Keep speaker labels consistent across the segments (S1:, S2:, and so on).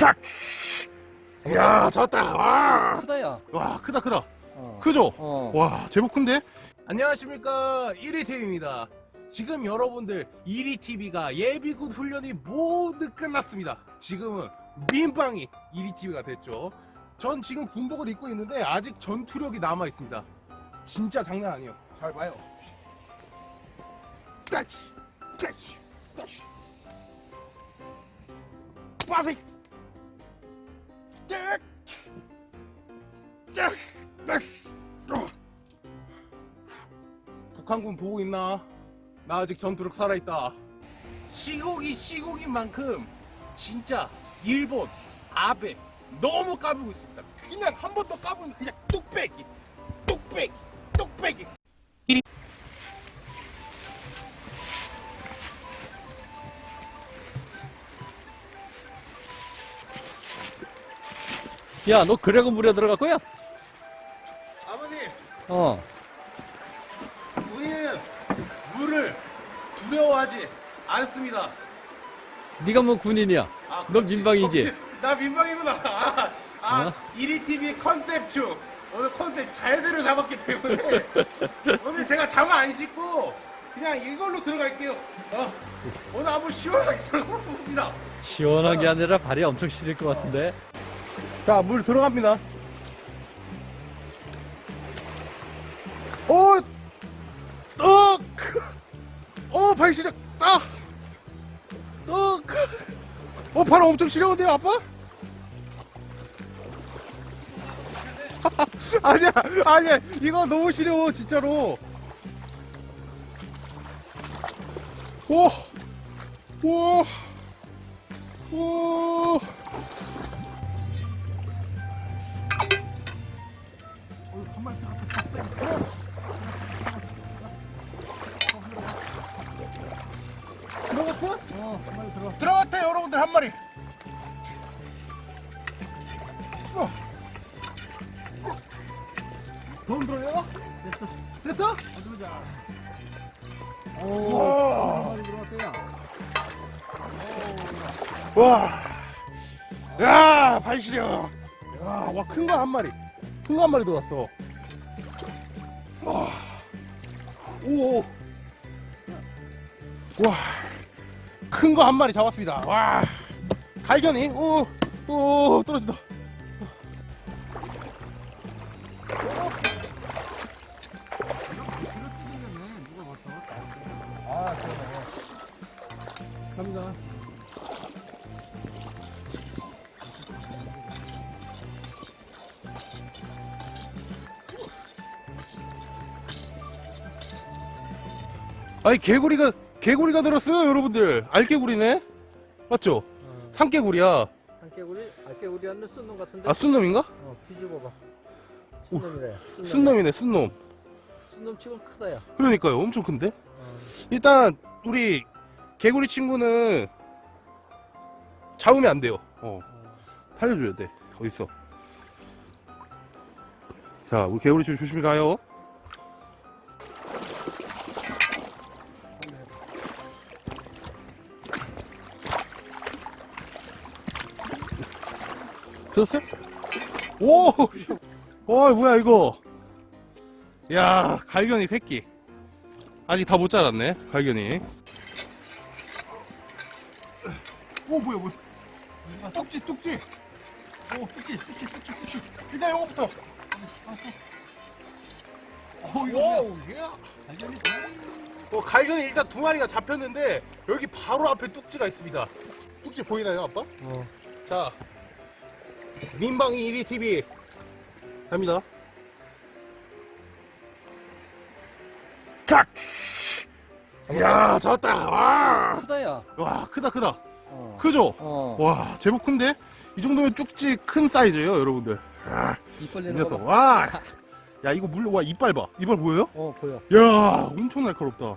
S1: 탁! 야 잡았다 와,
S2: 크다야.
S1: 와 크다 크다
S2: 어.
S1: 크죠?
S2: 어.
S1: 와 제법 큰데?
S3: 안녕하십니까 1위TV입니다 지금 여러분들 1위TV가 예비군 훈련이 모두 끝났습니다 지금은 민방위 1위TV가 됐죠 전 지금 군복을 입고 있는데 아직 전투력이 남아 있습니다 진짜 장난 아니에요 잘 봐요 따시 따시 따시 빠세. 북한군 보고 있나? 나 아직 전투력 살아있다. 시국이 시국인 만큼 진짜 일본, 아베 너무 까불고 있습니다. 그냥 한 번 더 까불면 그냥 뚝배기, 뚝배기, 뚝배기.
S2: 야, 너 그래고 물에 들어갈 거야?
S3: 아버님,
S2: 어.
S3: 우리는 물을 두려워하지 않습니다.
S2: 네가 뭐 군인이야?
S3: 아, 그렇지.
S2: 민방위지?
S3: 저- 나 민방위구나. 아, 아
S2: 어?
S3: 1위TV 컨셉 중 오늘 컨셉 잘대로 잡았기 때문에 오늘 제가 잠을 안 씻고 그냥 이걸로 들어갈게요. 어, 오늘 한번 시원하게 들어가 봅니다.
S2: 시원한 게 아니라 발이 엄청 시릴 것 같은데.
S3: 자, 물 들어갑니다. 오, 떡, 오, 발 시작, 딱, 떡, 어, 발 엄청 시려운데요, 아빠? 아니야, 아니야, 이거 너무 시려워, 진짜로. 오, 오, 오. 들어갔어?
S2: 어, 빨리 들어.
S3: 들어갔대 여러분들 한 마리. 어. 더 들어요?
S2: 됐어.
S3: 됐어?
S2: 어디 보자.
S3: 와.
S2: 오, 빨리 들어갔어요.
S3: 와. 야, 발 시려. 야, 와, 큰 거 한 마리. 큰 거 한 마리 들어왔어. 와. 오. 와. 큰 거 한 마리 잡았습니다. 와. 갈견이. 오. 오, 떨어진다.
S2: 아, 그러네.
S3: 갑니다. 아니 개구리가 개구리가 들었어요 여러분들 알개구리네 맞죠?
S2: 어.
S3: 산개구리야
S2: 한개구리, 알개구리 아니면 순놈 같은데?
S3: 아 순놈인가?
S2: 어, 뒤집어봐. 순놈이래. 순놈.
S3: 순놈이네 순놈
S2: 순놈 치곤 크다, 야.
S3: 그러니까요 엄청 큰데
S2: 어.
S3: 일단 우리 개구리 친구는 잡으면 안 돼요 어. 살려줘야 돼 어딨어 자 우리 개구리 좀 조심히 가요 들었어요? 오! 어 뭐야 이거? 야 갈견이 새끼. 아직 다 못 자랐네 갈견이. 오 뭐야 뭐야. 아, 뚝지 뚝지. 오 뚝지 뚝지 뚝지 뚝지. 일단 이거부터. 어 이거
S2: 갈견이
S3: 어, 갈견이 일단 두 마리가 잡혔는데 여기 바로 앞에 뚝지가 있습니다. 뚝지 보이나요 아빠?
S2: 어.
S3: 자 민방위 1위 TV 갑니다 탁! 야 잡았다 와,
S2: 크다, 야.
S3: 와 크다 크다
S2: 어.
S3: 크죠?
S2: 어.
S3: 와 제법 큰데? 이 정도면 쭉지 큰 사이즈예요 여러분들 아, 입이
S2: 벌리는
S3: 녀석
S2: 거 봐.
S3: 와! 야 이거 물, 와 이빨 봐 이빨 보여요?
S2: 어, 보여.
S3: 야 엄청 날카롭다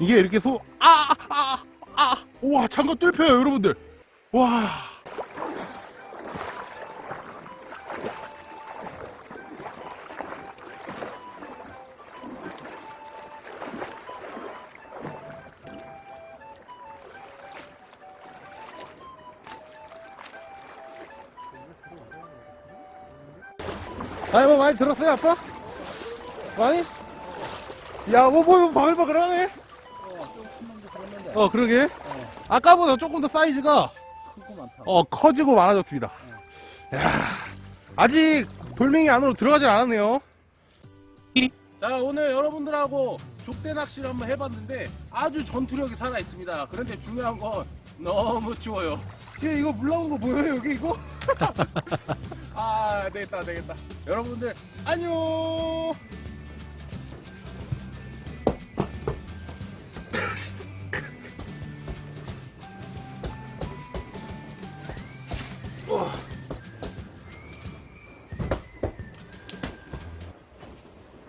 S3: 이게 이렇게 소, 아, 아, 아, 아, 우와 장갑 뚫혀요 여러분들 와 아니 뭐 많이 들었어요 아빠? 많이? 야뭐 뭐 바글바글하네
S2: 어, 좀 큰놈도 그랬는데.
S3: 어 그러게 아까보다 조금 더 사이즈가. 어 커지고 많아졌습니다 야 아직 돌멩이 안으로 들어가질 않았네요 자 오늘 여러분들하고 족대 낚시를 한번 해봤는데 아주 전투력이 살아있습니다 그런데 중요한 건 너무 추워요 지금 이거 물 나오는 거 보여요 여기 이거? 아 되겠다 되겠다. 여러분들 안녕